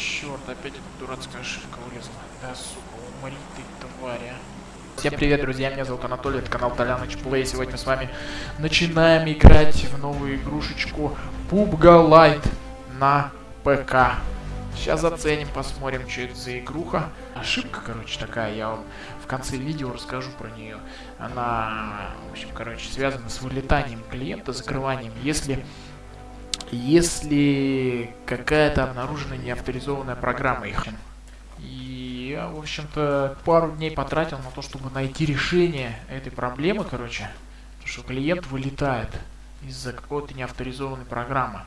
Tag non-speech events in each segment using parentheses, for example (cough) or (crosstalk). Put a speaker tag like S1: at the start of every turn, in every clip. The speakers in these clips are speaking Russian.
S1: черт, опять эта дурацкая ошибка вылезла. Да, сука, умри ты, тварь. Всем привет, друзья, меня зовут Анатолий, это канал Толяныч Плей. Сегодня с вами начинаем играть в новую игрушечку PUBG Lite на ПК. Сейчас заценим, посмотрим, что это за игруха. Ошибка, короче, такая, я вам в конце видео расскажу про нее. Она, в общем, короче, связана с вылетанием клиента, закрыванием, если если какая-то обнаружена неавторизованная программа их. И я, в общем-то, пару дней потратил на то, чтобы найти решение этой проблемы, короче. что клиент вылетает из-за какой-то неавторизованной программы.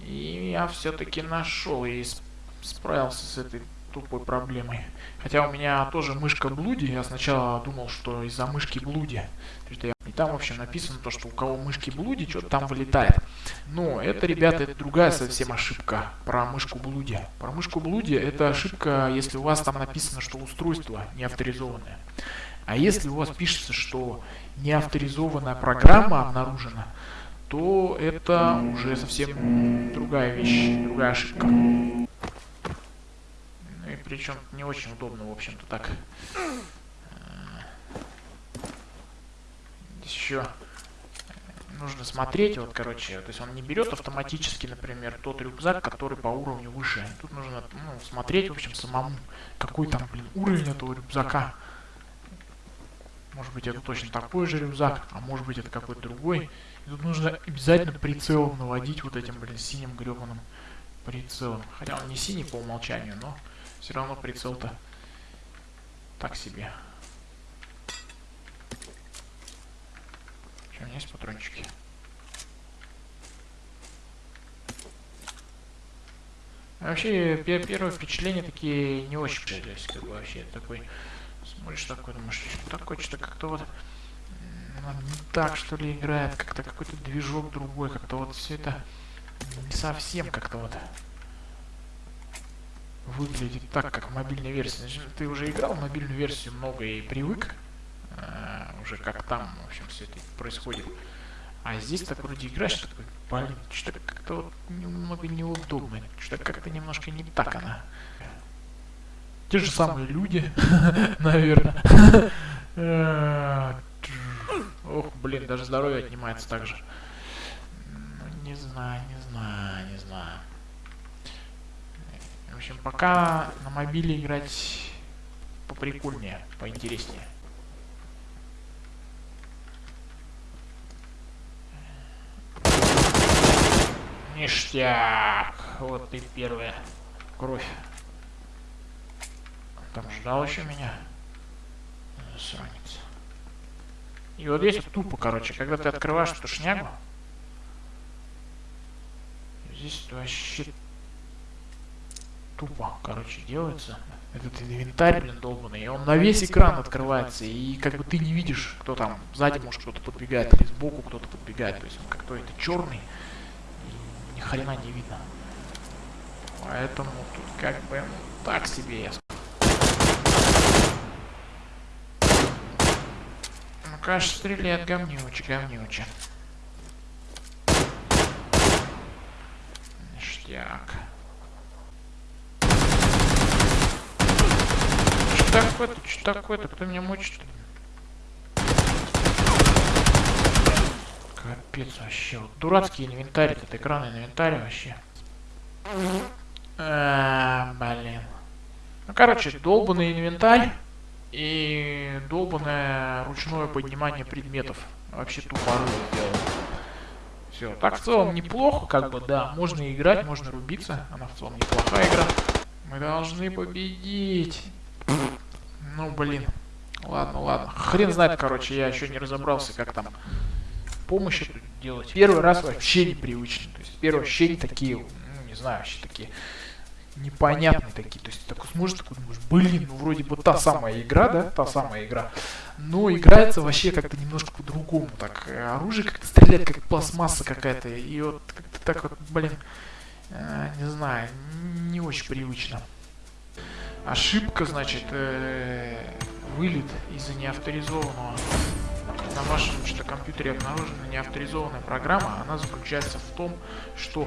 S1: И я все-таки нашел и справился с этой тупой проблемой. Хотя у меня тоже мышка блуди, я сначала думал, что из-за мышки блуди. Там, в общем, написано то, что у кого мышки блуди, что-то там вылетает. Но это, ребята, это другая совсем ошибка про мышку блуди. Про мышку блуди это ошибка, если у вас там написано, что устройство не авторизованное. А если у вас пишется, что неавторизованная программа обнаружена, то это уже совсем другая вещь, другая ошибка. Ну и причем не очень удобно, в общем-то, так. Здесь еще нужно смотреть, вот, короче, то есть он не берет автоматически, например, тот рюкзак, который по уровню выше. Тут нужно, ну, смотреть, в общем, самому, какой там, блин, уровень этого рюкзака. Может быть, это точно такой же рюкзак, а может быть, это какой-то другой. И тут нужно обязательно прицелом наводить вот этим, блин, синим гребаным прицелом. Хотя он не синий по умолчанию, но все равно прицел-то так себе. У меня есть патрончики? Вообще, первое впечатление такие не очень, есть, как бы вообще такой, смотришь такой, думаешь, что такое, что-то как-то вот не так, что ли, играет, как-то какой-то движок другой, как-то вот все это не совсем как-то вот выглядит так, как мобильная версия. Значит, ты уже играл в мобильную версию много и привык, а, уже как там, в общем, все это происходит. А здесь так вроде играешь, такой, блин, что-то как-то вот немного неудобно, что-то как-то немножко не так она. Те же самые люди, (laughs) наверное. (laughs) Ох, блин, даже здоровье отнимается так же. Ну, не знаю, не знаю, не знаю. В общем, пока на мобиле играть поприкольнее, поинтереснее. Ништяк! Вот и первая кровь. Там ждал еще меня. Сранец. И вот здесь тупо, короче, когда ты открываешь эту шнягу, здесь вообще тупо, короче, делается. Этот инвентарь, блин, долбанный, и он на весь экран открывается, и как бы ты не видишь, кто там, сзади может кто-то подбегает, или сбоку кто-то подбегает, то есть он как-то это черный, ни хрена не видно. Поэтому тут как бы так себе я Конечно, стреляет говнюче, говнюче. Ништяк. Что такое-то, что такое-то, кто меня мучит? Капец вообще. Вот дурацкий инвентарь, этот экранный инвентарь вообще. А, блин. Ну, короче, долбанный инвентарь и долбанное ручное поднимание предметов. Вообще тупорыло дело. Все, так в целом неплохо, как бы, да, можно играть, можно рубиться, она в целом неплохая игра. Мы должны победить. Ну, блин. Ладно, ладно. Хрен знает, короче, я еще не разобрался, как там помощь делать. Первый раз вообще непривычно. То есть первые ощущения такие, ну, не знаю, вообще такие непонятные такие. То есть такой смотришь, такой думаешь, блин, ну вроде бы та самая игра, да, та самая игра. Но играется вообще как-то немножко по-другому. Так, э, оружие как-то стреляет, как пластмасса какая-то. И вот как-то так вот, блин, э, не знаю, не очень привычно. Ошибка, значит, э, вылет из-за неавторизованного на вашем что компьютере обнаружена неавторизованная программа, она заключается в том, что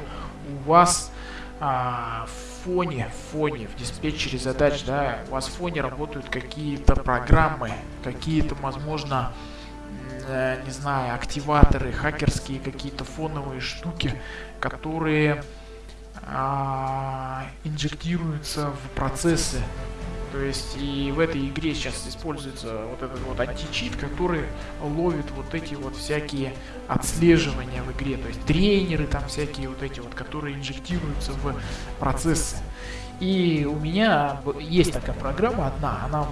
S1: у вас а, в фоне, в фоне, в диспетчере задач, да, у вас в фоне работают какие-то программы, какие-то, возможно, э, не знаю, активаторы, хакерские какие-то фоновые штуки, которые а, инжектируются в процессы то есть и в этой игре сейчас используется вот этот вот античит, который ловит вот эти вот всякие отслеживания в игре. То есть тренеры там всякие вот эти вот, которые инжектируются в процессы. И у меня есть такая программа одна, она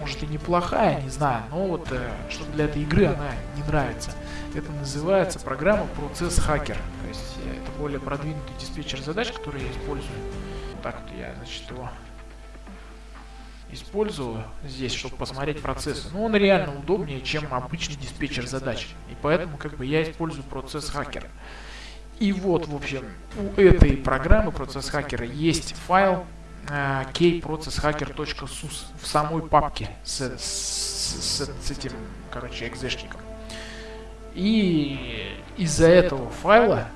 S1: может и неплохая, не знаю, но вот э, что для этой игры она не нравится. Это называется программа процесс хакер. То есть э, это более продвинутый диспетчер задач, который я использую. Так вот я, значит, его использую здесь, чтобы посмотреть процессы. Но он реально удобнее, чем обычный диспетчер задач. И поэтому как бы я использую процесс хакера. И вот, в общем, у этой программы процесс хакера есть файл э, kprocesshacker.sus в самой папке с, с, с, с этим, короче, экзешником. И из-за этого файла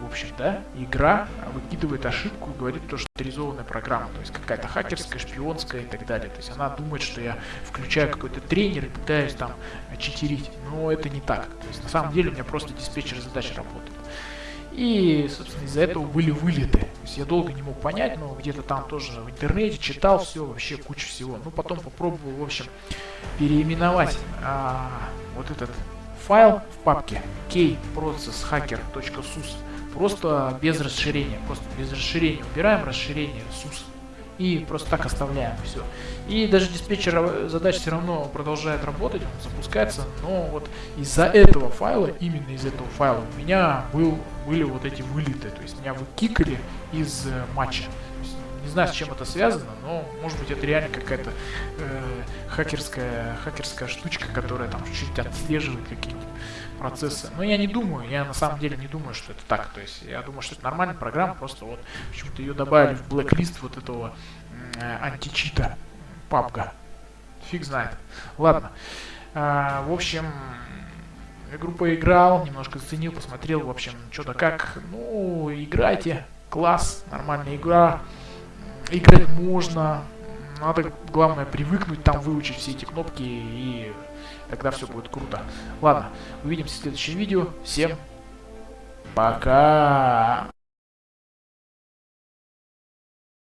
S1: в общем, да, игра выкидывает ошибку и говорит, то, что авторизованная программа, то есть какая-то хакерская, шпионская и так далее. То есть она думает, что я включаю какой-то тренер и пытаюсь там читерить, но это не так. То есть на самом деле у меня просто диспетчер задач работает. И, собственно, из-за этого были вылеты. То есть я долго не мог понять, но где-то там тоже в интернете читал все, вообще куча всего. Ну, потом попробовал, в общем, переименовать а, вот этот файл в папке kprocesshacker.sus Просто без расширения. Просто без расширения. Убираем расширение SUS. И просто так оставляем все. И даже диспетчер задач все равно продолжает работать, он запускается, но вот из-за этого файла, именно из этого файла, у меня был, были вот эти вылеты, то есть меня выкикали из э, матча. Не знаю, с чем это связано, но может быть это реально какая-то э, хакерская, хакерская штучка, которая там чуть-чуть отслеживает какие-нибудь процессы. Но я не думаю, я на самом деле не думаю, что это так. То есть я думаю, что это нормальная программа, просто вот почему-то ее добавили в блэк-лист вот этого э, античита папка. Фиг знает. Ладно. А, в общем, игру поиграл, немножко заценил, посмотрел, в общем, что да как. Ну, играйте. Класс, нормальная игра. Играть можно. Надо, главное, привыкнуть там, выучить все эти кнопки и Тогда все будет круто. Ладно, увидимся в следующем видео. Всем пока!